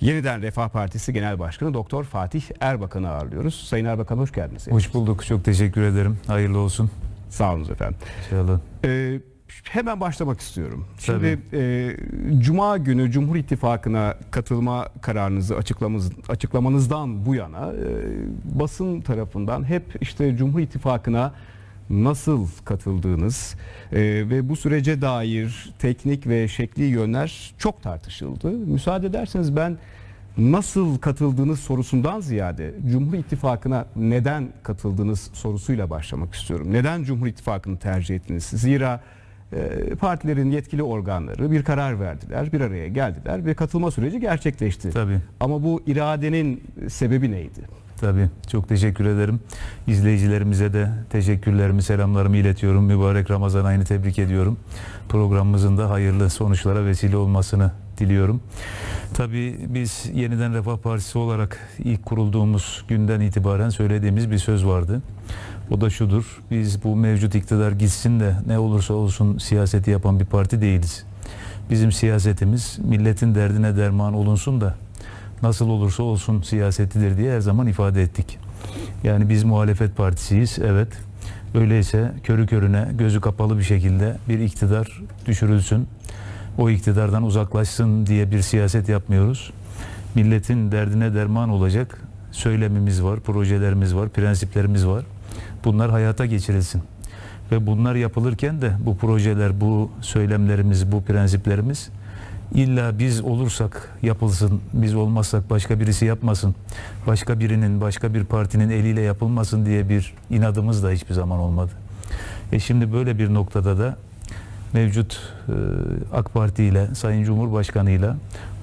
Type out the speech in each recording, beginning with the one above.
Yeniden Refah Partisi Genel Başkanı Doktor Fatih Erbakan'ı ağırlıyoruz. Sayın Erbakan hoş geldiniz. Hoş bulduk. Çok teşekkür ederim. Hayırlı olsun. Sağ olun efendim. İnşallah. Ee, hemen başlamak istiyorum. Tabii. Şimdi e, Cuma günü Cumhur İttifakı'na katılma kararınızı açıklamanız, açıklamanızdan bu yana e, basın tarafından hep işte Cumhur İttifakı'na nasıl katıldığınız e, ve bu sürece dair teknik ve şekli yönler çok tartışıldı. Müsaade ederseniz ben nasıl katıldığınız sorusundan ziyade Cumhur İttifakı'na neden katıldığınız sorusuyla başlamak istiyorum. Neden Cumhur İttifakı'nı tercih ettiniz? Zira e, partilerin yetkili organları bir karar verdiler, bir araya geldiler ve katılma süreci gerçekleşti. Tabii. Ama bu iradenin sebebi neydi? Tabii. Çok teşekkür ederim. İzleyicilerimize de teşekkürlerimi, selamlarımı iletiyorum. Mübarek Ramazan ayını tebrik ediyorum. Programımızın da hayırlı sonuçlara vesile olmasını diliyorum. Tabii biz Yeniden Refah Partisi olarak ilk kurulduğumuz günden itibaren söylediğimiz bir söz vardı. O da şudur. Biz bu mevcut iktidar gitsin de ne olursa olsun siyaseti yapan bir parti değiliz. Bizim siyasetimiz milletin derdine derman olunsun da nasıl olursa olsun siyasetidir diye her zaman ifade ettik. Yani biz muhalefet partisiyiz evet. Öyleyse körü körüne gözü kapalı bir şekilde bir iktidar düşürülsün. O iktidardan uzaklaşsın diye bir siyaset yapmıyoruz. Milletin derdine derman olacak söylemimiz var, projelerimiz var, prensiplerimiz var. Bunlar hayata geçirilsin. Ve bunlar yapılırken de bu projeler, bu söylemlerimiz, bu prensiplerimiz illa biz olursak yapılsın, biz olmazsak başka birisi yapmasın, başka birinin, başka bir partinin eliyle yapılmasın diye bir inadımız da hiçbir zaman olmadı. E şimdi böyle bir noktada da mevcut e, AK Parti ile Sayın Cumhurbaşkanı ile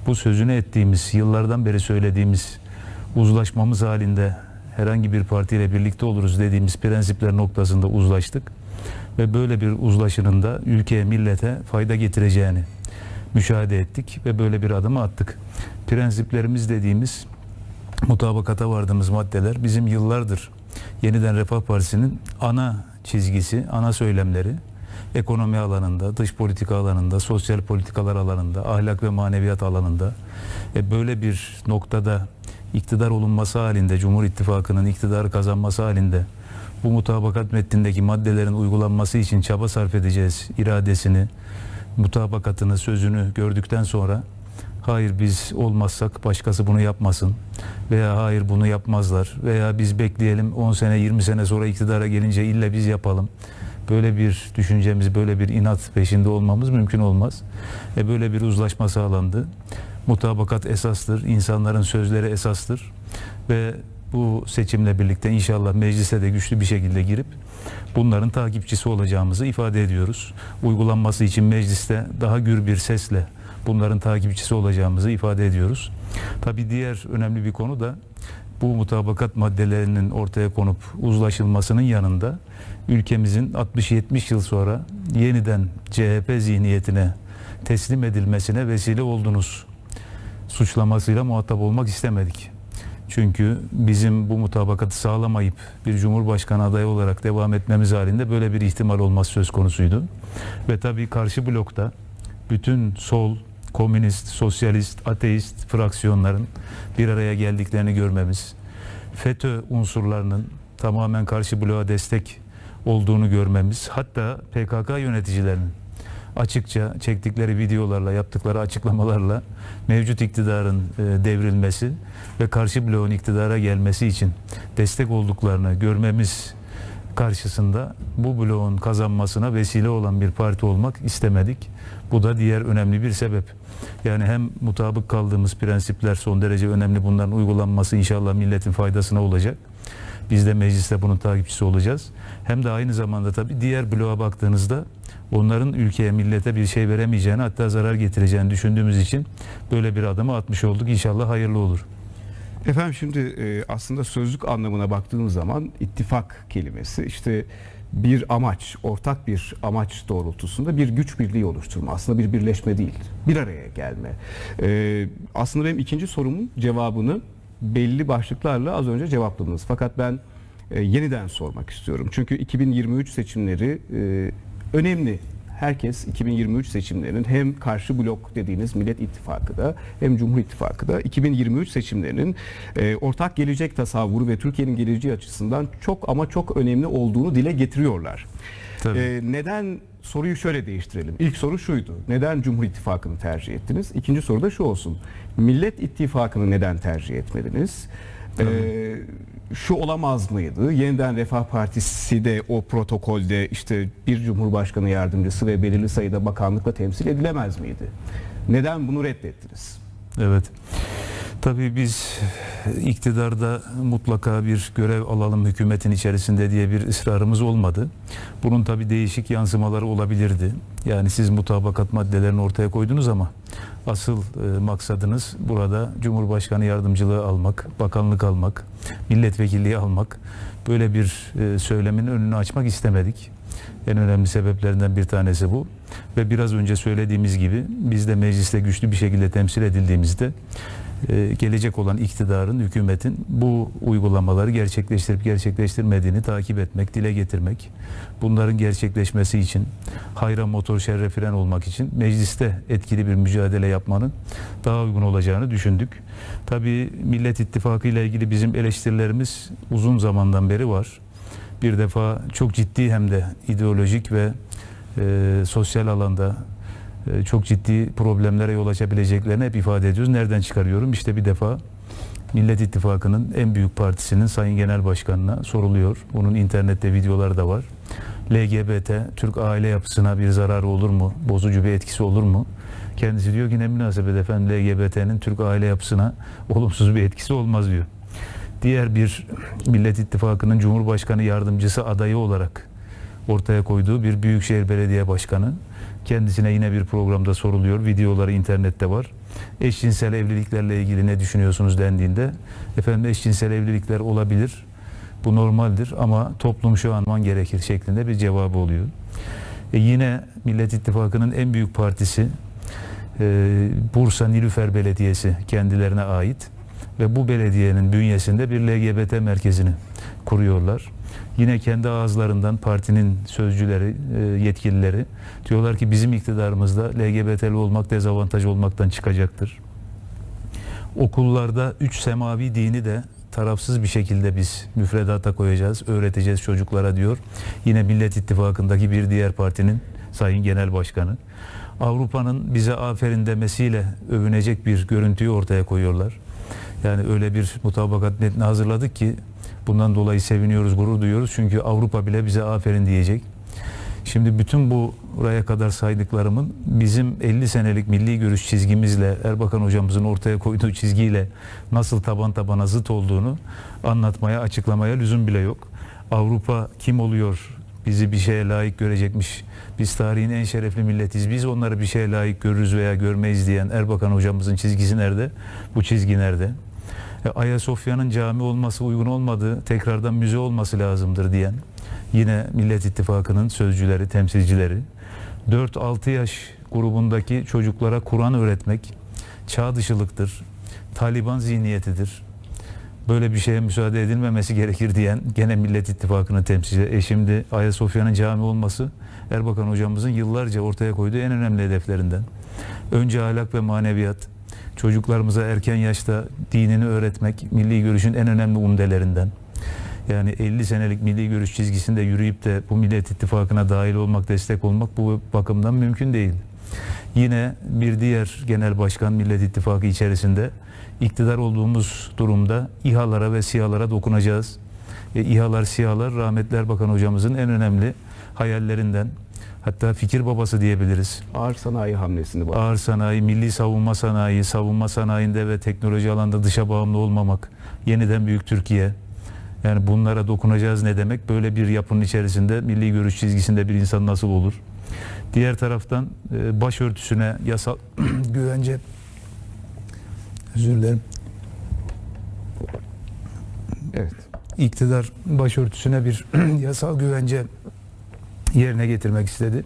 bu sözünü ettiğimiz, yıllardan beri söylediğimiz uzlaşmamız halinde herhangi bir partiyle birlikte oluruz dediğimiz prensipler noktasında uzlaştık. Ve böyle bir uzlaşının da ülkeye, millete fayda getireceğini müşahede ettik ve böyle bir adımı attık. Prensiplerimiz dediğimiz mutabakata vardığımız maddeler bizim yıllardır Yeniden Refah Partisi'nin ana çizgisi, ana söylemleri ekonomi alanında, dış politika alanında, sosyal politikalar alanında, ahlak ve maneviyat alanında e böyle bir noktada iktidar olunması halinde, Cumhur İttifakı'nın iktidarı kazanması halinde bu mutabakat metnindeki maddelerin uygulanması için çaba sarf edeceğiz iradesini, mutabakatını, sözünü gördükten sonra hayır biz olmazsak başkası bunu yapmasın veya hayır bunu yapmazlar veya biz bekleyelim 10 sene 20 sene sonra iktidara gelince illa biz yapalım. Böyle bir düşüncemiz, böyle bir inat peşinde olmamız mümkün olmaz. E böyle bir uzlaşma sağlandı. Mutabakat esastır, insanların sözleri esastır ve bu seçimle birlikte inşallah meclise de güçlü bir şekilde girip bunların takipçisi olacağımızı ifade ediyoruz. Uygulanması için mecliste daha gür bir sesle bunların takipçisi olacağımızı ifade ediyoruz. Tabii diğer önemli bir konu da bu mutabakat maddelerinin ortaya konup uzlaşılmasının yanında ülkemizin 60-70 yıl sonra yeniden CHP zihniyetine teslim edilmesine vesile oldunuz suçlamasıyla muhatap olmak istemedik. Çünkü bizim bu mutabakatı sağlamayıp bir cumhurbaşkanı adayı olarak devam etmemiz halinde böyle bir ihtimal olması söz konusuydu. Ve tabii karşı blokta bütün sol, komünist, sosyalist, ateist fraksiyonların bir araya geldiklerini görmemiz, FETÖ unsurlarının tamamen karşı bloğa destek olduğunu görmemiz, hatta PKK yöneticilerinin açıkça çektikleri videolarla, yaptıkları açıklamalarla mevcut iktidarın e, devrilmesi ve karşı bloğun iktidara gelmesi için destek olduklarını görmemiz karşısında bu bloğun kazanmasına vesile olan bir parti olmak istemedik. Bu da diğer önemli bir sebep. Yani hem mutabık kaldığımız prensipler son derece önemli. Bunların uygulanması inşallah milletin faydasına olacak. Biz de mecliste bunun takipçisi olacağız. Hem de aynı zamanda tabii diğer bloğa baktığınızda onların ülkeye, millete bir şey veremeyeceğini hatta zarar getireceğini düşündüğümüz için böyle bir adımı atmış olduk. İnşallah hayırlı olur. Efendim şimdi e, aslında sözlük anlamına baktığımız zaman ittifak kelimesi işte bir amaç, ortak bir amaç doğrultusunda bir güç birliği oluşturma. Aslında bir birleşme değil, bir araya gelme. E, aslında benim ikinci sorumun cevabını belli başlıklarla az önce cevapladınız. Fakat ben e, yeniden sormak istiyorum. Çünkü 2023 seçimleri önemli herkes 2023 seçimlerinin hem karşı blok dediğiniz Millet İttifakı'da hem Cumhur İttifakı'da 2023 seçimlerinin e, ortak gelecek tasavvuru ve Türkiye'nin geleceği açısından çok ama çok önemli olduğunu dile getiriyorlar. Tabii. E, neden soruyu şöyle değiştirelim. İlk soru şuydu. Neden Cumhur İttifakı'nı tercih ettiniz? İkinci soru da şu olsun. Millet İttifakı'nı neden tercih etmediniz? E, şu olamaz mıydı? Yeniden Refah Partisi de o protokolde işte bir Cumhurbaşkanı yardımcısı ve belirli sayıda bakanlıkla temsil edilemez miydi? Neden bunu reddettiniz? Evet. Tabii biz iktidarda mutlaka bir görev alalım hükümetin içerisinde diye bir ısrarımız olmadı. Bunun tabii değişik yansımaları olabilirdi. Yani siz mutabakat maddelerini ortaya koydunuz ama asıl e, maksadınız burada Cumhurbaşkanı yardımcılığı almak, bakanlık almak, milletvekilliği almak. Böyle bir e, söylemin önünü açmak istemedik. En önemli sebeplerinden bir tanesi bu. Ve biraz önce söylediğimiz gibi biz de mecliste güçlü bir şekilde temsil edildiğimizde gelecek olan iktidarın, hükümetin bu uygulamaları gerçekleştirip gerçekleştirmediğini takip etmek, dile getirmek, bunların gerçekleşmesi için hayra motor şerre fren olmak için mecliste etkili bir mücadele yapmanın daha uygun olacağını düşündük. Tabii Millet İttifakı ile ilgili bizim eleştirilerimiz uzun zamandan beri var. Bir defa çok ciddi hem de ideolojik ve e, sosyal alanda e, çok ciddi problemlere yol açabileceklerini hep ifade ediyoruz. Nereden çıkarıyorum? İşte bir defa Millet İttifakı'nın en büyük partisinin Sayın Genel Başkanı'na soruluyor. Bunun internette videoları da var. LGBT, Türk aile yapısına bir zararı olur mu? Bozucu bir etkisi olur mu? Kendisi diyor ki ne münasebet efendim LGBT'nin Türk aile yapısına olumsuz bir etkisi olmaz diyor. Diğer bir Millet İttifakı'nın Cumhurbaşkanı yardımcısı adayı olarak ortaya koyduğu bir Büyükşehir Belediye Başkanı kendisine yine bir programda soruluyor. Videoları internette var. Eşcinsel evliliklerle ilgili ne düşünüyorsunuz dendiğinde efendim eşcinsel evlilikler olabilir. Bu normaldir ama toplum şu an gerekir şeklinde bir cevabı oluyor. E yine Millet İttifakı'nın en büyük partisi e, Bursa Nilüfer Belediyesi kendilerine ait ve bu belediyenin bünyesinde bir LGBT merkezini kuruyorlar. Yine kendi ağızlarından partinin sözcüleri, e, yetkilileri diyorlar ki bizim iktidarımızda LGBT'li olmak dezavantaj olmaktan çıkacaktır. Okullarda üç semavi dini de tarafsız bir şekilde biz müfredata koyacağız, öğreteceğiz çocuklara diyor. Yine Millet İttifakı'ndaki bir diğer partinin Sayın Genel Başkanı. Avrupa'nın bize aferin demesiyle övünecek bir görüntüyü ortaya koyuyorlar. Yani öyle bir mutabakat metni hazırladık ki bundan dolayı seviniyoruz, gurur duyuyoruz. Çünkü Avrupa bile bize aferin diyecek. Şimdi bütün bu buraya kadar saydıklarımın bizim 50 senelik milli görüş çizgimizle Erbakan hocamızın ortaya koyduğu çizgiyle nasıl taban tabana zıt olduğunu anlatmaya, açıklamaya lüzum bile yok. Avrupa kim oluyor? Bizi bir şeye layık görecekmiş. Biz tarihin en şerefli milletiz. Biz onları bir şeye layık görürüz veya görmeyiz diyen Erbakan hocamızın çizgisi nerede? Bu çizgi nerede? E, Ayasofya'nın cami olması uygun olmadığı, tekrardan müze olması lazımdır diyen yine Millet İttifakı'nın sözcüleri, temsilcileri 4-6 yaş grubundaki çocuklara Kur'an öğretmek çağ dışılıktır, Taliban zihniyetidir. Böyle bir şeye müsaade edilmemesi gerekir diyen gene Millet İttifakı'nın temsilcileri. E şimdi Ayasofya'nın cami olması Erbakan hocamızın yıllarca ortaya koyduğu en önemli hedeflerinden. Önce ahlak ve maneviyat, çocuklarımıza erken yaşta dinini öğretmek milli görüşün en önemli umdelerinden. Yani 50 senelik milli görüş çizgisinde yürüyüp de bu Millet İttifakı'na dahil olmak, destek olmak bu bakımdan mümkün değil. Yine bir diğer genel başkan Millet İttifakı içerisinde iktidar olduğumuz durumda İHA'lara ve SİHA'lara dokunacağız. E, İHA'lar, SİHA'lar rahmetli Erbakan hocamızın en önemli hayallerinden. Hatta fikir babası diyebiliriz. Ağır sanayi hamlesini var. Ağır sanayi, milli savunma sanayi, savunma sanayinde ve teknoloji alanında dışa bağımlı olmamak, yeniden büyük Türkiye. Yani bunlara dokunacağız ne demek? Böyle bir yapının içerisinde milli görüş çizgisinde bir insan nasıl olur? Diğer taraftan e, başörtüsüne yasal güvence özür dilerim. Evet. iktidar başörtüsüne bir yasal güvence yerine getirmek istedi.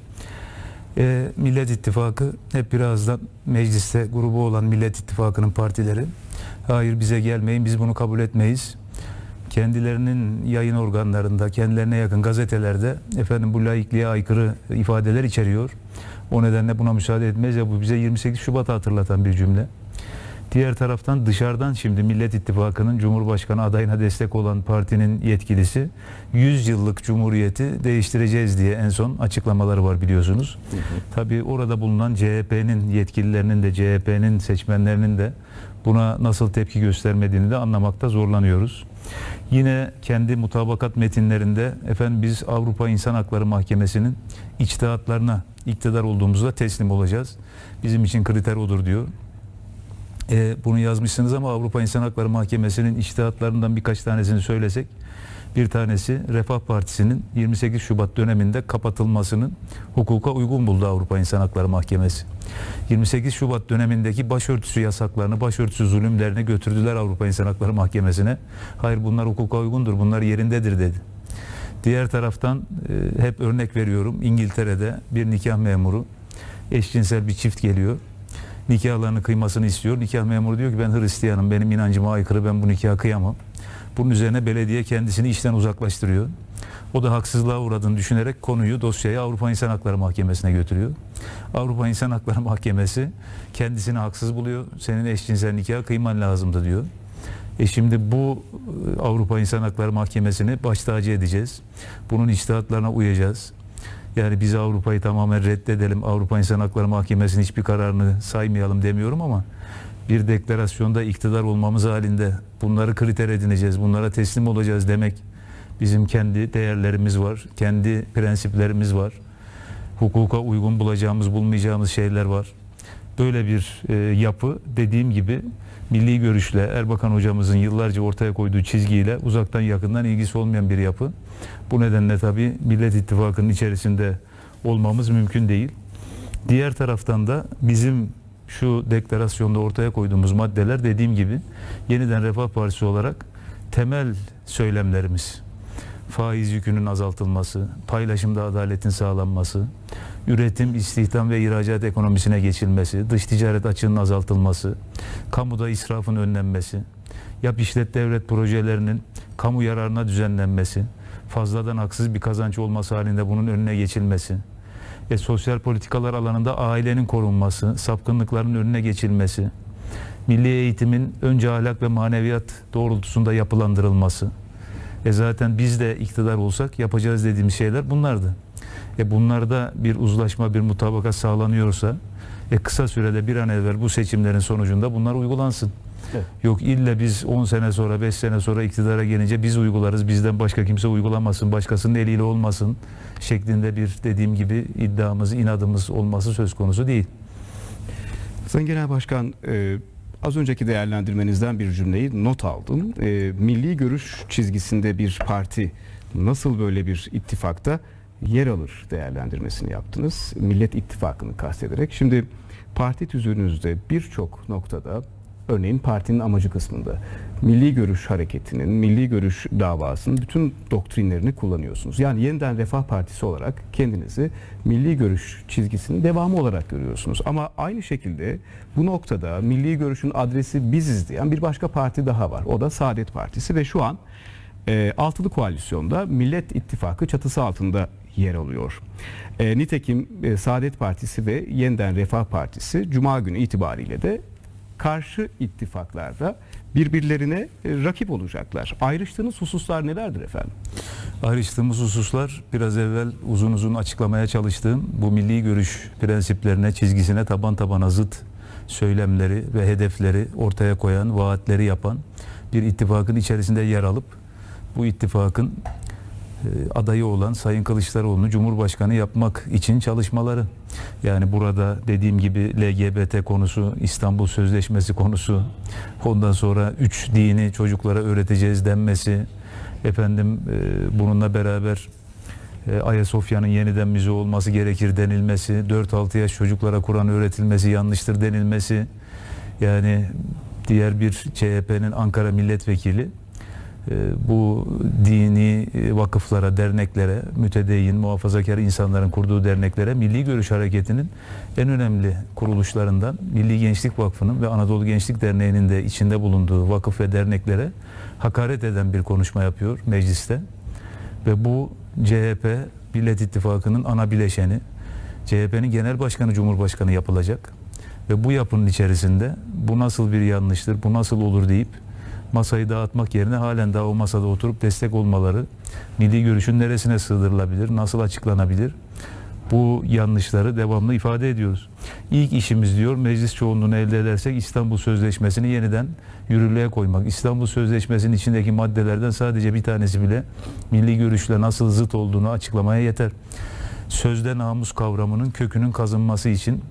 E, Millet İttifakı hep birazdan mecliste grubu olan Millet İttifakı'nın partileri hayır bize gelmeyin biz bunu kabul etmeyiz. kendilerinin yayın organlarında, kendilerine yakın gazetelerde efendim bu laikliğe aykırı ifadeler içeriyor. O nedenle buna müsaade etmeyiz ya bu bize 28 Şubat'ı hatırlatan bir cümle. Diğer taraftan dışarıdan şimdi Millet İttifakı'nın Cumhurbaşkanı adayına destek olan partinin yetkilisi 100 yıllık cumhuriyeti değiştireceğiz diye en son açıklamaları var biliyorsunuz. Tabii orada bulunan CHP'nin yetkililerinin de CHP'nin seçmenlerinin de buna nasıl tepki göstermediğini de anlamakta zorlanıyoruz. Yine kendi mutabakat metinlerinde efendim biz Avrupa İnsan Hakları Mahkemesi'nin içtihatlarına iktidar olduğumuzda teslim olacağız. Bizim için kriter odur diyor. E, bunu yazmışsınız ama Avrupa İnsan Hakları Mahkemesi'nin içtihatlarından birkaç tanesini söylesek. Bir tanesi Refah Partisi'nin 28 Şubat döneminde kapatılmasının hukuka uygun buldu Avrupa İnsan Hakları Mahkemesi. 28 Şubat dönemindeki başörtüsü yasaklarını, başörtüsü zulümlerini götürdüler Avrupa İnsan Hakları Mahkemesi'ne. Hayır bunlar hukuka uygundur, bunlar yerindedir dedi. Diğer taraftan e, hep örnek veriyorum İngiltere'de bir nikah memuru eşcinsel bir çift geliyor nikahlarını kıymasını istiyor. Nikah memuru diyor ki ben Hristiyanım, benim inancıma aykırı, ben bu nikahı kıyamam. Bunun üzerine belediye kendisini işten uzaklaştırıyor. O da haksızlığa uğradığını düşünerek konuyu, dosyayı Avrupa İnsan Hakları Mahkemesi'ne götürüyor. Avrupa İnsan Hakları Mahkemesi kendisini haksız buluyor. Senin eşcinsel nikahı kıyman lazımdı diyor. E şimdi bu e, Avrupa İnsan Hakları Mahkemesi'ni baş tacı edeceğiz. Bunun içtihatlarına uyacağız. Yani biz Avrupa'yı tamamen reddedelim, Avrupa İnsan Hakları Mahkemesi'nin hiçbir kararını saymayalım demiyorum ama bir deklarasyonda iktidar olmamız halinde bunları kriter edineceğiz, bunlara teslim olacağız demek bizim kendi değerlerimiz var, kendi prensiplerimiz var. Hukuka uygun bulacağımız, bulmayacağımız şeyler var. Böyle bir e, yapı dediğim gibi milli görüşle Erbakan hocamızın yıllarca ortaya koyduğu çizgiyle uzaktan yakından ilgisi olmayan bir yapı. Bu nedenle tabii Millet İttifakı'nın içerisinde olmamız mümkün değil. Diğer taraftan da bizim şu deklarasyonda ortaya koyduğumuz maddeler dediğim gibi yeniden Refah Partisi olarak temel söylemlerimiz. Faiz yükünün azaltılması, paylaşımda adaletin sağlanması, üretim, istihdam ve ihracat ekonomisine geçilmesi, dış ticaret açığının azaltılması, kamuda israfın önlenmesi, yap işlet devlet projelerinin kamu yararına düzenlenmesi, fazladan haksız bir kazanç olması halinde bunun önüne geçilmesi, ve sosyal politikalar alanında ailenin korunması, sapkınlıkların önüne geçilmesi, milli eğitimin önce ahlak ve maneviyat doğrultusunda yapılandırılması. E zaten biz de iktidar olsak yapacağız dediğimiz şeyler bunlardı. E bunlarda bir uzlaşma, bir mutabakat sağlanıyorsa e kısa sürede bir an evvel bu seçimlerin sonucunda bunlar uygulansın. Evet. Yok illa biz 10 sene sonra 5 sene sonra iktidara gelince biz uygularız bizden başka kimse uygulamasın başkasının eliyle olmasın şeklinde bir dediğim gibi iddiamız inadımız olması söz konusu değil. Sayın Genel Başkan e, az önceki değerlendirmenizden bir cümleyi not aldım. E, milli görüş çizgisinde bir parti nasıl böyle bir ittifakta yer alır değerlendirmesini yaptınız. Millet İttifakı'nı kastederek. Şimdi parti tüzüğünüzde birçok noktada örneğin partinin amacı kısmında milli görüş hareketinin, milli görüş davasının bütün doktrinlerini kullanıyorsunuz. Yani yeniden Refah Partisi olarak kendinizi milli görüş çizgisinin devamı olarak görüyorsunuz. Ama aynı şekilde bu noktada milli görüşün adresi biziz diyen bir başka parti daha var. O da Saadet Partisi ve şu an e, altılı koalisyonda Millet İttifakı çatısı altında yer alıyor. E, nitekim e, Saadet Partisi ve Yeniden Refah Partisi Cuma günü itibariyle de karşı ittifaklarda birbirlerine e, rakip olacaklar. Ayrıştığınız hususlar nelerdir efendim? Ayrıştığımız hususlar biraz evvel uzun uzun açıklamaya çalıştığım bu milli görüş prensiplerine, çizgisine taban tabana zıt söylemleri ve hedefleri ortaya koyan, vaatleri yapan bir ittifakın içerisinde yer alıp bu ittifakın adayı olan Sayın Kılıçdaroğlu'nu Cumhurbaşkanı yapmak için çalışmaları. Yani burada dediğim gibi LGBT konusu, İstanbul Sözleşmesi konusu, ondan sonra üç dini çocuklara öğreteceğiz denmesi, efendim e, bununla beraber e, Ayasofya'nın yeniden müze olması gerekir denilmesi, 4-6 yaş çocuklara Kur'an öğretilmesi yanlıştır denilmesi, yani diğer bir CHP'nin Ankara milletvekili e, bu dini e, vakıflara, derneklere, mütedeyyin, muhafazakar insanların kurduğu derneklere Milli Görüş Hareketi'nin en önemli kuruluşlarından Milli Gençlik Vakfı'nın ve Anadolu Gençlik Derneği'nin de içinde bulunduğu vakıf ve derneklere hakaret eden bir konuşma yapıyor mecliste. Ve bu CHP Millet İttifakı'nın ana bileşeni, CHP'nin genel başkanı Cumhurbaşkanı yapılacak. Ve bu yapının içerisinde bu nasıl bir yanlıştır, bu nasıl olur deyip masayı dağıtmak yerine halen daha o masada oturup destek olmaları, milli görüşün neresine sığdırılabilir, nasıl açıklanabilir? Bu yanlışları devamlı ifade ediyoruz. İlk işimiz diyor meclis çoğunluğunu elde edersek İstanbul Sözleşmesi'ni yeniden yürürlüğe koymak. İstanbul Sözleşmesi'nin içindeki maddelerden sadece bir tanesi bile milli görüşle nasıl zıt olduğunu açıklamaya yeter. Sözde namus kavramının kökünün kazınması için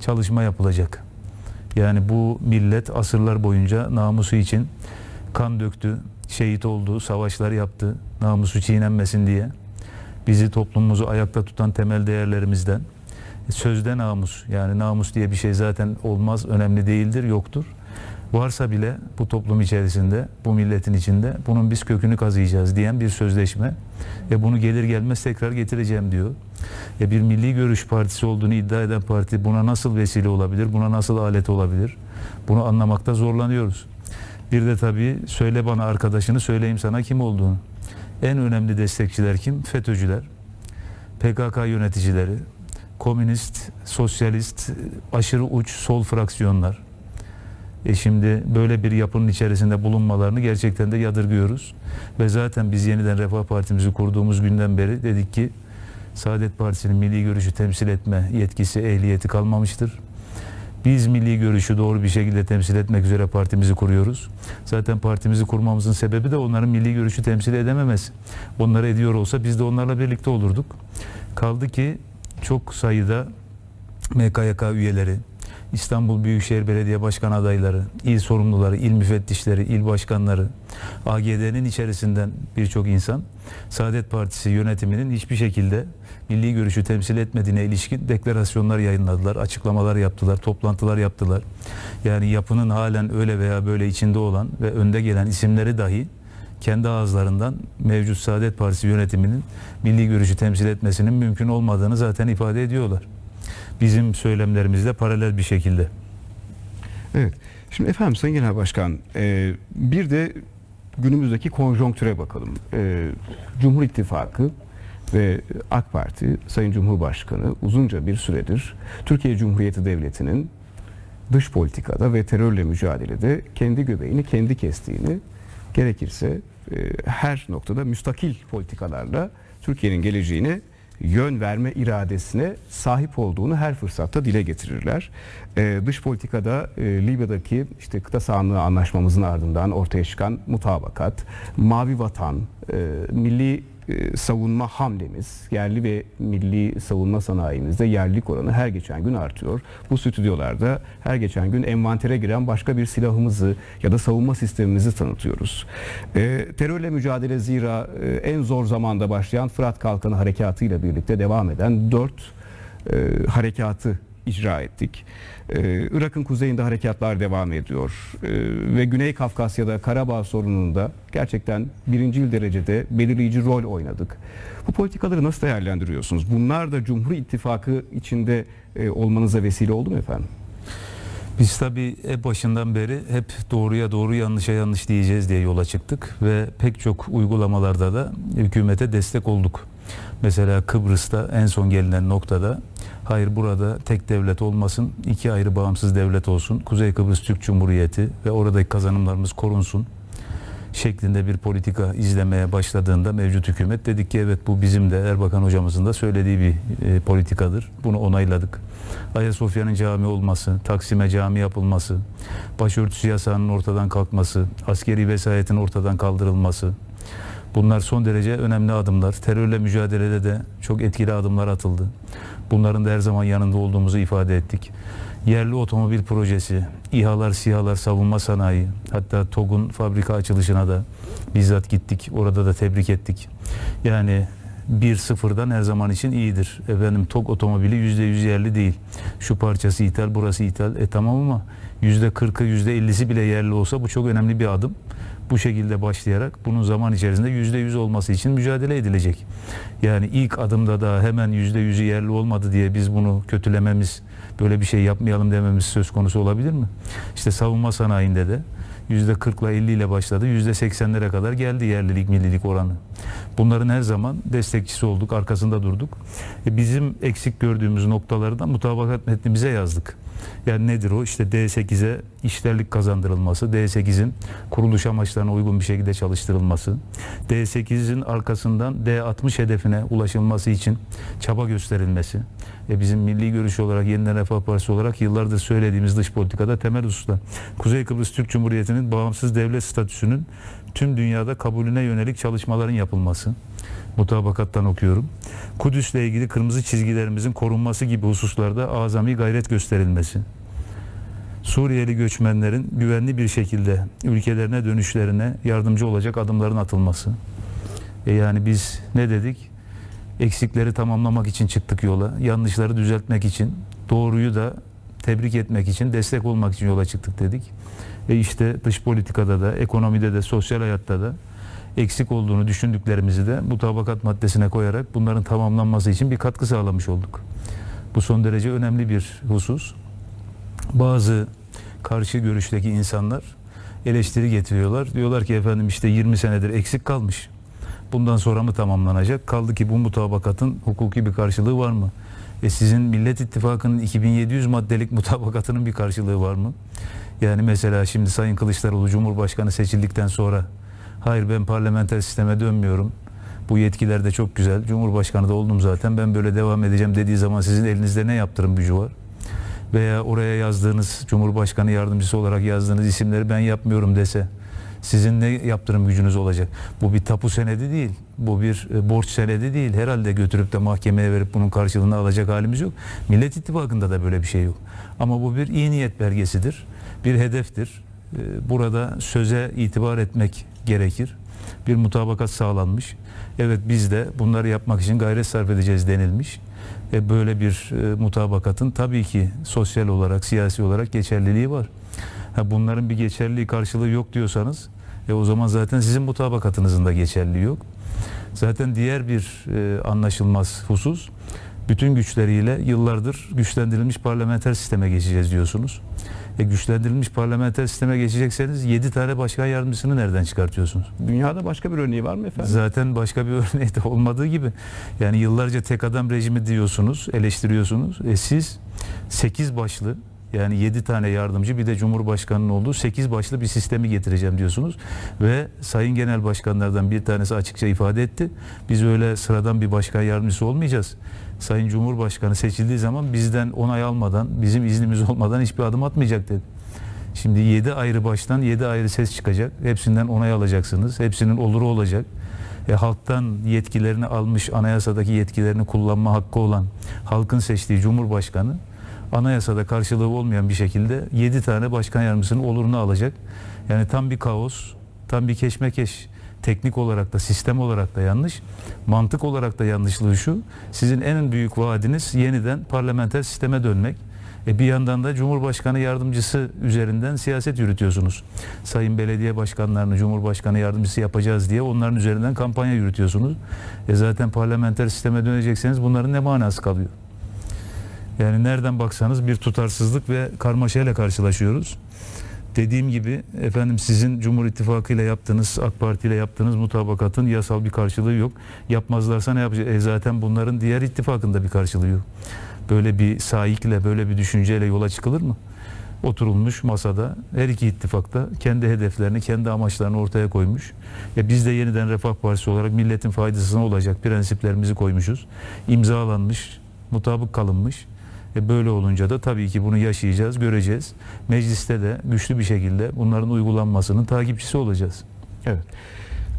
çalışma yapılacak. Yani bu millet asırlar boyunca namusu için kan döktü, şehit oldu, savaşlar yaptı, namusu çiğnenmesin diye. Bizi toplumumuzu ayakta tutan temel değerlerimizden sözde namus yani namus diye bir şey zaten olmaz, önemli değildir, yoktur. Varsa bile bu toplum içerisinde, bu milletin içinde bunun biz kökünü kazıyacağız diyen bir sözleşme ve bunu gelir gelmez tekrar getireceğim diyor. Ya bir milli görüş partisi olduğunu iddia eden parti buna nasıl vesile olabilir, buna nasıl alet olabilir? Bunu anlamakta zorlanıyoruz. Bir de tabii söyle bana arkadaşını söyleyeyim sana kim olduğunu. En önemli destekçiler kim? FETÖ'cüler, PKK yöneticileri, komünist, sosyalist, aşırı uç sol fraksiyonlar. E şimdi böyle bir yapının içerisinde bulunmalarını gerçekten de yadırgıyoruz. Ve zaten biz yeniden Refah Partimizi kurduğumuz günden beri dedik ki Saadet Partisi'nin milli görüşü temsil etme yetkisi, ehliyeti kalmamıştır. Biz milli görüşü doğru bir şekilde temsil etmek üzere partimizi kuruyoruz. Zaten partimizi kurmamızın sebebi de onların milli görüşü temsil edememesi. Onları ediyor olsa biz de onlarla birlikte olurduk. Kaldı ki çok sayıda MKYK üyeleri, İstanbul Büyükşehir Belediye Başkan adayları, il sorumluları, il müfettişleri, il başkanları, AGD'nin içerisinden birçok insan Saadet Partisi yönetiminin hiçbir şekilde milli görüşü temsil etmediğine ilişkin deklarasyonlar yayınladılar, açıklamalar yaptılar, toplantılar yaptılar. Yani yapının halen öyle veya böyle içinde olan ve önde gelen isimleri dahi kendi ağızlarından mevcut Saadet Partisi yönetiminin milli görüşü temsil etmesinin mümkün olmadığını zaten ifade ediyorlar. Bizim söylemlerimizle paralel bir şekilde. Evet. Şimdi efendim Sayın Genel Başkan e, bir de günümüzdeki konjonktüre bakalım. E, Cumhur İttifakı ve AK Parti Sayın Cumhurbaşkanı uzunca bir süredir Türkiye Cumhuriyeti Devleti'nin dış politikada ve terörle mücadelede kendi göbeğini kendi kestiğini gerekirse e, her noktada müstakil politikalarla Türkiye'nin geleceğine yön verme iradesine sahip olduğunu her fırsatta dile getirirler. Ee, dış politikada e, Libya'daki işte kıta sahanlığı anlaşmamızın ardından ortaya çıkan mutabakat, mavi vatan, e, milli e, savunma hamlemiz, yerli ve milli savunma sanayimizde yerlilik oranı her geçen gün artıyor. Bu stüdyolarda her geçen gün envantere giren başka bir silahımızı ya da savunma sistemimizi tanıtıyoruz. E, terörle mücadele zira e, en zor zamanda başlayan Fırat Kalkanı harekatıyla birlikte devam eden dört e, harekatı icra ettik. Ee, Irak'ın kuzeyinde harekatlar devam ediyor. Ee, ve Güney Kafkasya'da Karabağ sorununda gerçekten birincil derecede belirleyici rol oynadık. Bu politikaları nasıl değerlendiriyorsunuz? Bunlar da Cumhur İttifakı içinde e, olmanıza vesile oldu mu efendim? Biz tabii hep başından beri hep doğruya doğru yanlışa yanlış diyeceğiz diye yola çıktık ve pek çok uygulamalarda da hükümete destek olduk. Mesela Kıbrıs'ta en son gelinen noktada hayır burada tek devlet olmasın, iki ayrı bağımsız devlet olsun, Kuzey Kıbrıs Türk Cumhuriyeti ve oradaki kazanımlarımız korunsun şeklinde bir politika izlemeye başladığında mevcut hükümet dedik ki evet bu bizim de Erbakan hocamızın da söylediği bir e, politikadır. Bunu onayladık. Ayasofya'nın cami olması, Taksim'e cami yapılması, başörtüsü yasağının ortadan kalkması, askeri vesayetin ortadan kaldırılması, Bunlar son derece önemli adımlar. Terörle mücadelede de çok etkili adımlar atıldı. Bunların da her zaman yanında olduğumuzu ifade ettik. Yerli otomobil projesi, İHA'lar, SİHA'lar, savunma sanayi, hatta TOG'un fabrika açılışına da bizzat gittik. Orada da tebrik ettik. Yani bir sıfırdan her zaman için iyidir. Efendim TOG otomobili yüzde yüz yerli değil. Şu parçası ithal, burası ithal. E tamam ama %40'ı %50'si bile yerli olsa bu çok önemli bir adım. Bu şekilde başlayarak bunun zaman içerisinde %100 olması için mücadele edilecek. Yani ilk adımda da hemen %100'ü yerli olmadı diye biz bunu kötülememiz, böyle bir şey yapmayalım dememiz söz konusu olabilir mi? İşte savunma sanayinde de %40 ile 50 ile başladı. %80'lere kadar geldi yerlilik millilik oranı. Bunların her zaman destekçisi olduk, arkasında durduk. E bizim eksik gördüğümüz noktaları da mutabakat metnimize yazdık. Yani nedir o? İşte D8'e işlerlik kazandırılması, D8'in kuruluş amaçlarına uygun bir şekilde çalıştırılması, D8'in arkasından D60 hedefine ulaşılması için çaba gösterilmesi. E bizim milli görüş olarak, Yeniden Refah Partisi olarak yıllardır söylediğimiz dış politikada temel hususlar. Kuzey Kıbrıs Türk Cumhuriyeti'nin bağımsız devlet statüsünün tüm dünyada kabulüne yönelik çalışmaların yapılması. Mutabakattan okuyorum. Kudüs'le ilgili kırmızı çizgilerimizin korunması gibi hususlarda azami gayret gösterilmesi. Suriyeli göçmenlerin güvenli bir şekilde ülkelerine dönüşlerine yardımcı olacak adımların atılması. E yani biz ne dedik? Eksikleri tamamlamak için çıktık yola. Yanlışları düzeltmek için, doğruyu da tebrik etmek için, destek olmak için yola çıktık dedik. E işte dış politikada da, ekonomide de, sosyal hayatta da eksik olduğunu düşündüklerimizi de mutabakat maddesine koyarak bunların tamamlanması için bir katkı sağlamış olduk. Bu son derece önemli bir husus. Bazı karşı görüşteki insanlar eleştiri getiriyorlar. Diyorlar ki efendim işte 20 senedir eksik kalmış. Bundan sonra mı tamamlanacak? Kaldı ki bu mutabakatın hukuki bir karşılığı var mı? E sizin Millet İttifakı'nın 2700 maddelik mutabakatının bir karşılığı var mı? Yani mesela şimdi Sayın Kılıçdaroğlu Cumhurbaşkanı seçildikten sonra hayır ben parlamenter sisteme dönmüyorum. Bu yetkiler de çok güzel. Cumhurbaşkanı da oldum zaten. Ben böyle devam edeceğim dediği zaman sizin elinizde ne yaptırım gücü var? Veya oraya yazdığınız Cumhurbaşkanı yardımcısı olarak yazdığınız isimleri ben yapmıyorum dese sizin ne yaptırım gücünüz olacak? Bu bir tapu senedi değil. Bu bir e, borç senedi değil. Herhalde götürüp de mahkemeye verip bunun karşılığını alacak halimiz yok. Millet İttifakı'nda da böyle bir şey yok. Ama bu bir iyi niyet belgesidir. Bir hedeftir. E, Burada söze itibar etmek gerekir. Bir mutabakat sağlanmış. Evet biz de bunları yapmak için gayret sarf edeceğiz denilmiş. E böyle bir e, mutabakatın tabii ki sosyal olarak, siyasi olarak geçerliliği var. Ha, bunların bir geçerliliği karşılığı yok diyorsanız e, o zaman zaten sizin mutabakatınızın da geçerliliği yok. Zaten diğer bir e, anlaşılmaz husus bütün güçleriyle yıllardır güçlendirilmiş parlamenter sisteme geçeceğiz diyorsunuz. E, güçlendirilmiş parlamenter sisteme geçecekseniz 7 tane başkan yardımcısını nereden çıkartıyorsunuz? Dünyada başka bir örneği var mı efendim? Zaten başka bir örneği de olmadığı gibi. Yani yıllarca tek adam rejimi diyorsunuz, eleştiriyorsunuz. E siz 8 başlı yani 7 tane yardımcı bir de Cumhurbaşkanı'nın olduğu 8 başlı bir sistemi getireceğim diyorsunuz. Ve Sayın Genel Başkanlardan bir tanesi açıkça ifade etti. Biz öyle sıradan bir başkan yardımcısı olmayacağız. Sayın Cumhurbaşkanı seçildiği zaman bizden onay almadan, bizim iznimiz olmadan hiçbir adım atmayacak dedi. Şimdi 7 ayrı baştan 7 ayrı ses çıkacak. Hepsinden onay alacaksınız. Hepsinin oluru olacak. E, halktan yetkilerini almış, anayasadaki yetkilerini kullanma hakkı olan halkın seçtiği Cumhurbaşkanı anayasada karşılığı olmayan bir şekilde 7 tane başkan yardımcısının olurunu alacak. Yani tam bir kaos, tam bir keşmekeş. Teknik olarak da sistem olarak da yanlış. Mantık olarak da yanlışlığı şu. Sizin en büyük vaadiniz yeniden parlamenter sisteme dönmek. E bir yandan da Cumhurbaşkanı yardımcısı üzerinden siyaset yürütüyorsunuz. Sayın belediye başkanlarını Cumhurbaşkanı yardımcısı yapacağız diye onların üzerinden kampanya yürütüyorsunuz. E zaten parlamenter sisteme dönecekseniz bunların ne manası kalıyor? Yani nereden baksanız bir tutarsızlık ve karmaşayla karşılaşıyoruz. Dediğim gibi efendim sizin Cumhur İttifakı ile yaptığınız, AK Parti ile yaptığınız mutabakatın yasal bir karşılığı yok. Yapmazlarsa ne yapacak? E zaten bunların diğer ittifakında bir karşılığı yok. Böyle bir sahikle, böyle bir düşünceyle yola çıkılır mı? Oturulmuş masada her iki ittifakta kendi hedeflerini, kendi amaçlarını ortaya koymuş. E biz de yeniden Refah Partisi olarak milletin faydasına olacak prensiplerimizi koymuşuz. İmzalanmış, mutabık kalınmış. E böyle olunca da tabii ki bunu yaşayacağız, göreceğiz. Mecliste de güçlü bir şekilde bunların uygulanmasının takipçisi olacağız. Evet.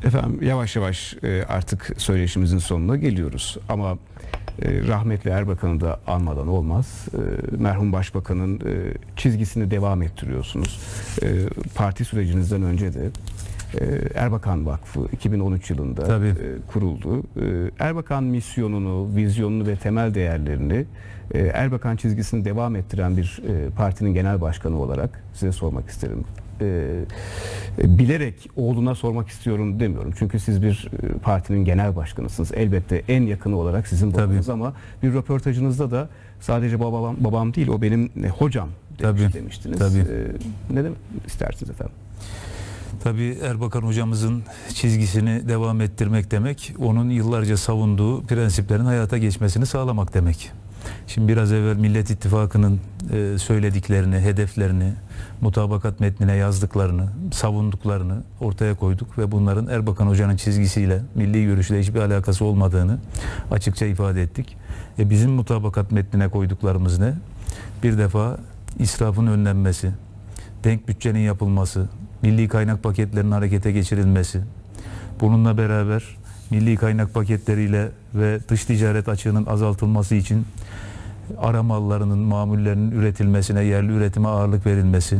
Efendim yavaş yavaş e, artık söyleşimizin sonuna geliyoruz. Ama E, rahmetli Erbakan'ı da anmadan olmaz. E, merhum Başbakan'ın çizgisini devam ettiriyorsunuz. Parti sürecinizden önce de Erbakan Vakfı 2013 yılında Tabii. e, kuruldu. E, Erbakan misyonunu, vizyonunu ve temel değerlerini e, Erbakan çizgisini devam ettiren bir e, partinin genel başkanı olarak size sormak isterim. E, e, bilerek oğluna sormak istiyorum demiyorum. Çünkü siz bir partinin genel başkanısınız. Elbette en yakını olarak sizin Tabii. babanız ama bir röportajınızda da sadece babam babam değil o benim hocam demiş, Tabii. demiştiniz. Tabii. Ne demek istersiniz efendim? Tabii Erbakan hocamızın çizgisini devam ettirmek demek, onun yıllarca savunduğu prensiplerin hayata geçmesini sağlamak demek. Şimdi biraz evvel Millet İttifakı'nın e, söylediklerini, hedeflerini, mutabakat metnine yazdıklarını, savunduklarını ortaya koyduk ve bunların Erbakan Hoca'nın çizgisiyle, milli görüşle hiçbir alakası olmadığını açıkça ifade ettik. E, bizim mutabakat metnine koyduklarımız ne? Bir defa israfın önlenmesi, denk bütçenin yapılması, milli kaynak paketlerinin harekete geçirilmesi, bununla beraber milli kaynak paketleriyle ve dış ticaret açığının azaltılması için ara mallarının, mamullerinin üretilmesine, yerli üretime ağırlık verilmesi,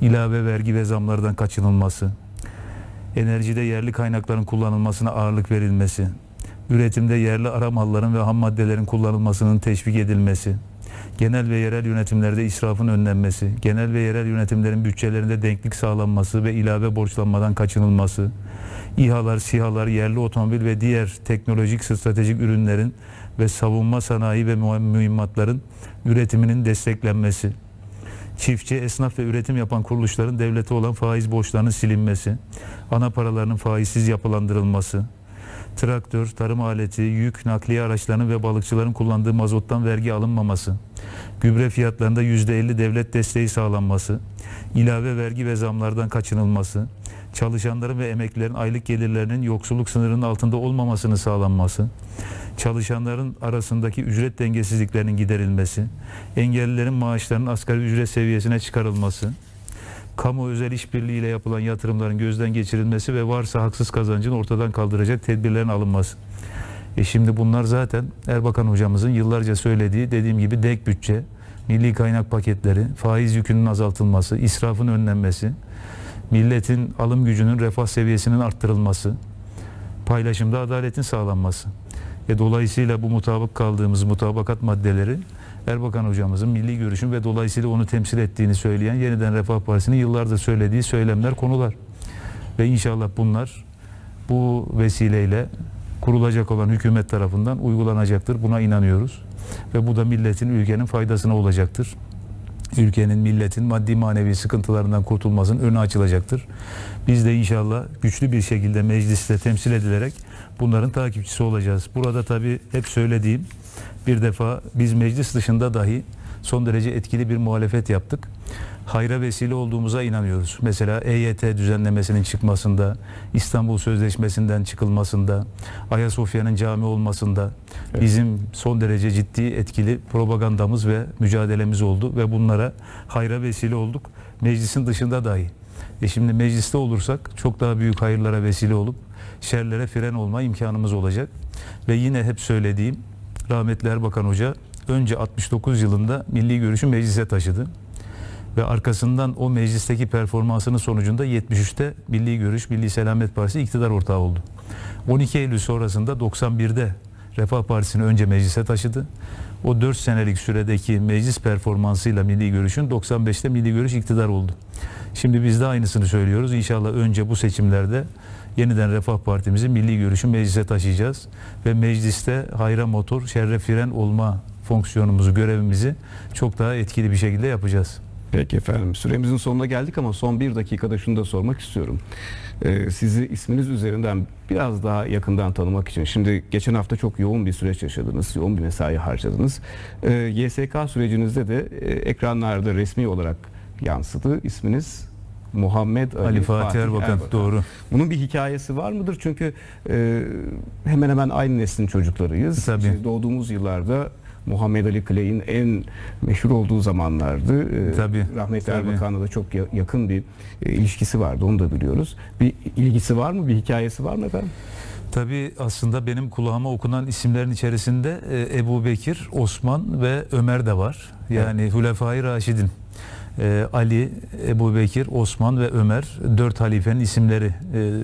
ilave vergi ve zamlardan kaçınılması, enerjide yerli kaynakların kullanılmasına ağırlık verilmesi, üretimde yerli ara malların ve ham maddelerin kullanılmasının teşvik edilmesi, genel ve yerel yönetimlerde israfın önlenmesi, genel ve yerel yönetimlerin bütçelerinde denklik sağlanması ve ilave borçlanmadan kaçınılması, İHA'lar, SİHA'lar, yerli otomobil ve diğer teknolojik stratejik ürünlerin ve savunma sanayi ve mühimmatların üretiminin desteklenmesi, çiftçi, esnaf ve üretim yapan kuruluşların devlete olan faiz borçlarının silinmesi, ana paralarının faizsiz yapılandırılması, traktör, tarım aleti, yük, nakliye araçlarının ve balıkçıların kullandığı mazottan vergi alınmaması, gübre fiyatlarında %50 devlet desteği sağlanması, ilave vergi ve zamlardan kaçınılması, çalışanların ve emeklilerin aylık gelirlerinin yoksulluk sınırının altında olmamasını sağlanması, çalışanların arasındaki ücret dengesizliklerinin giderilmesi, engellilerin maaşlarının asgari ücret seviyesine çıkarılması, kamu özel işbirliği ile yapılan yatırımların gözden geçirilmesi ve varsa haksız kazancın ortadan kaldıracak tedbirlerin alınması. E şimdi bunlar zaten Erbakan hocamızın yıllarca söylediği dediğim gibi denk bütçe, milli kaynak paketleri, faiz yükünün azaltılması, israfın önlenmesi, milletin alım gücünün refah seviyesinin arttırılması, paylaşımda adaletin sağlanması. E dolayısıyla bu mutabık kaldığımız mutabakat maddeleri Erbakan hocamızın milli görüşün ve dolayısıyla onu temsil ettiğini söyleyen Yeniden Refah Partisi'nin yıllardır söylediği söylemler, konular. Ve inşallah bunlar bu vesileyle kurulacak olan hükümet tarafından uygulanacaktır. Buna inanıyoruz. Ve bu da milletin, ülkenin faydasına olacaktır. Ülkenin, milletin maddi manevi sıkıntılarından kurtulmasının önü açılacaktır. Biz de inşallah güçlü bir şekilde mecliste temsil edilerek bunların takipçisi olacağız. Burada tabii hep söylediğim bir defa biz meclis dışında dahi son derece etkili bir muhalefet yaptık. Hayra vesile olduğumuza inanıyoruz. Mesela EYT düzenlemesinin çıkmasında, İstanbul Sözleşmesi'nden çıkılmasında, Ayasofya'nın cami olmasında bizim son derece ciddi etkili propagandamız ve mücadelemiz oldu ve bunlara hayra vesile olduk. Meclisin dışında dahi. E şimdi mecliste olursak çok daha büyük hayırlara vesile olup şerlere fren olma imkanımız olacak. Ve yine hep söylediğim rahmetli Erbakan Hoca önce 69 yılında milli görüşü meclise taşıdı. Ve arkasından o meclisteki performansının sonucunda 73'te Milli Görüş, Milli Selamet Partisi iktidar ortağı oldu. 12 Eylül sonrasında 91'de Refah Partisi'ni önce meclise taşıdı. O 4 senelik süredeki meclis performansıyla Milli Görüş'ün 95'te Milli Görüş iktidar oldu. Şimdi biz de aynısını söylüyoruz. İnşallah önce bu seçimlerde yeniden Refah Partimizi Milli Görüş'ü meclise taşıyacağız. Ve mecliste hayra motor, şerre fren olma fonksiyonumuzu, görevimizi çok daha etkili bir şekilde yapacağız. Peki efendim süremizin sonuna geldik ama son bir dakikada şunu da sormak istiyorum. Ee, sizi isminiz üzerinden biraz daha yakından tanımak için. Şimdi geçen hafta çok yoğun bir süreç yaşadınız, yoğun bir mesai harcadınız. Ee, YSK sürecinizde de e, ekranlarda resmi olarak yansıdı. İsminiz Muhammed Ali, Ali Fatih Erbakan, doğru. Bunun bir hikayesi var mıdır? Çünkü e, hemen hemen aynı neslin çocuklarıyız. Tabii. Siz doğduğumuz yıllarda Muhammed Ali Clay'in en meşhur olduğu zamanlardı. E, Tabii, Rahmetli tabii. Erbakan'la da çok ya- yakın bir e, ilişkisi vardı. Onu da biliyoruz. Bir ilgisi var mı? Bir hikayesi var mı efendim? Tabii aslında benim kulağıma okunan isimlerin içerisinde e, Ebu Bekir, Osman ve Ömer de var. Yani Hulefai Raşidin. E, Ali, Ebu Bekir, Osman ve Ömer dört halifenin isimleri e,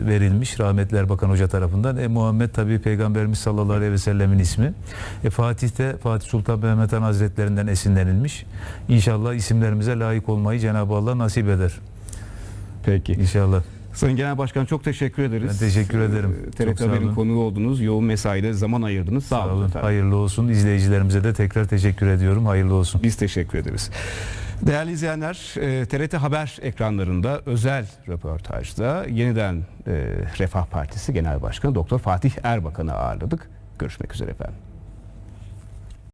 verilmiş rahmetli Erbakan Hoca tarafından. E, Muhammed tabii Peygamberimiz sallallahu aleyhi ve sellemin ismi. E, Fatih de Fatih Sultan Mehmet Han Hazretlerinden esinlenilmiş. İnşallah isimlerimize layık olmayı Cenab-ı Allah nasip eder. Peki. İnşallah. Sayın Genel Başkan çok teşekkür ederiz. Ben teşekkür ederim. Ee, TRT Haber'in konuğu oldunuz. Yoğun mesaide zaman ayırdınız. Sağ, Sağ olun. olun. Hayırlı olsun. İzleyicilerimize de tekrar teşekkür ediyorum. Hayırlı olsun. Biz teşekkür ederiz. Değerli izleyenler, e, TRT Haber ekranlarında özel röportajda yeniden e, Refah Partisi Genel Başkanı Doktor Fatih Erbakan'ı ağırladık. Görüşmek üzere efendim.